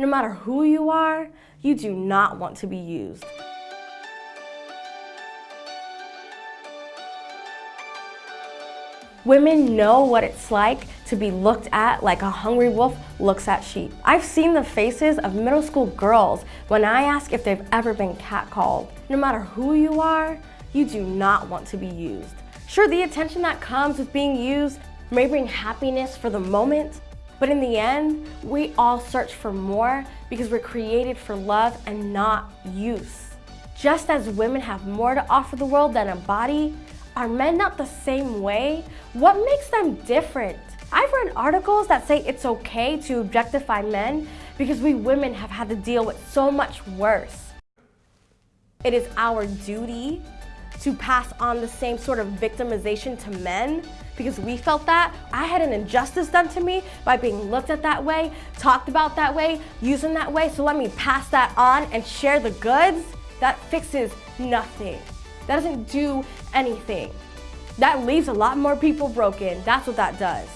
No matter who you are, you do not want to be used. Women know what it's like to be looked at like a hungry wolf looks at sheep. I've seen the faces of middle school girls when I ask if they've ever been catcalled. No matter who you are, you do not want to be used. Sure, the attention that comes with being used may bring happiness for the moment, but in the end, we all search for more because we're created for love and not use. Just as women have more to offer the world than a body, are men not the same way? What makes them different? I've read articles that say it's okay to objectify men because we women have had to deal with so much worse. It is our duty to pass on the same sort of victimization to men because we felt that. I had an injustice done to me by being looked at that way, talked about that way, used in that way, so let me pass that on and share the goods. That fixes nothing. That doesn't do anything. That leaves a lot more people broken. That's what that does.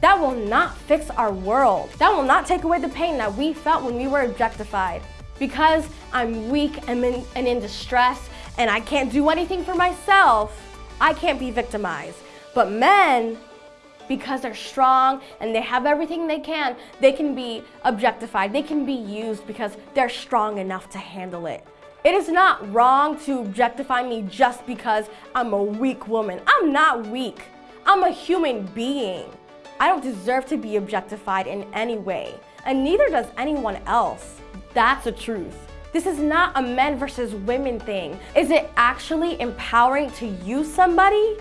That will not fix our world. That will not take away the pain that we felt when we were objectified. Because I'm weak and in, and in distress and I can't do anything for myself, I can't be victimized. But men, because they're strong and they have everything they can, they can be objectified. They can be used because they're strong enough to handle it. It is not wrong to objectify me just because I'm a weak woman. I'm not weak. I'm a human being. I don't deserve to be objectified in any way, and neither does anyone else. That's the truth. This is not a men versus women thing. Is it actually empowering to use somebody?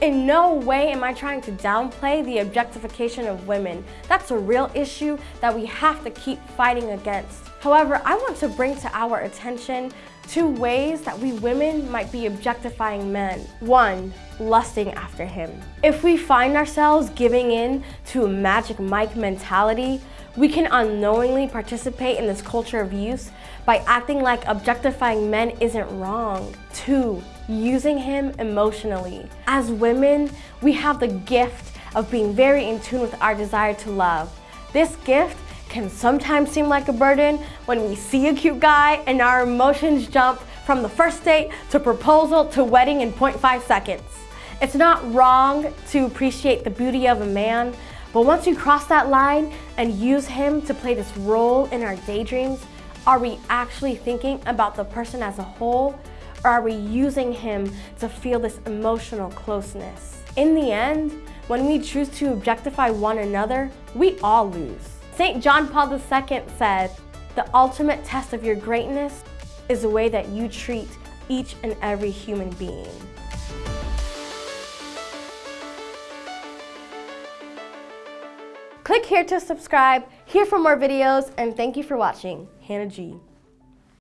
In no way am I trying to downplay the objectification of women. That's a real issue that we have to keep fighting against. However, I want to bring to our attention two ways that we women might be objectifying men. One, lusting after him. If we find ourselves giving in to a Magic Mike mentality, we can unknowingly participate in this culture of use by acting like objectifying men isn't wrong. Two, using him emotionally. As women, we have the gift of being very in tune with our desire to love. This gift can sometimes seem like a burden when we see a cute guy and our emotions jump from the first date to proposal to wedding in 0.5 seconds. It's not wrong to appreciate the beauty of a man, but once you cross that line and use him to play this role in our daydreams, are we actually thinking about the person as a whole or are we using him to feel this emotional closeness? In the end, when we choose to objectify one another, we all lose. St. John Paul II said, the ultimate test of your greatness is the way that you treat each and every human being. Click here to subscribe, here for more videos, and thank you for watching. Hannah G.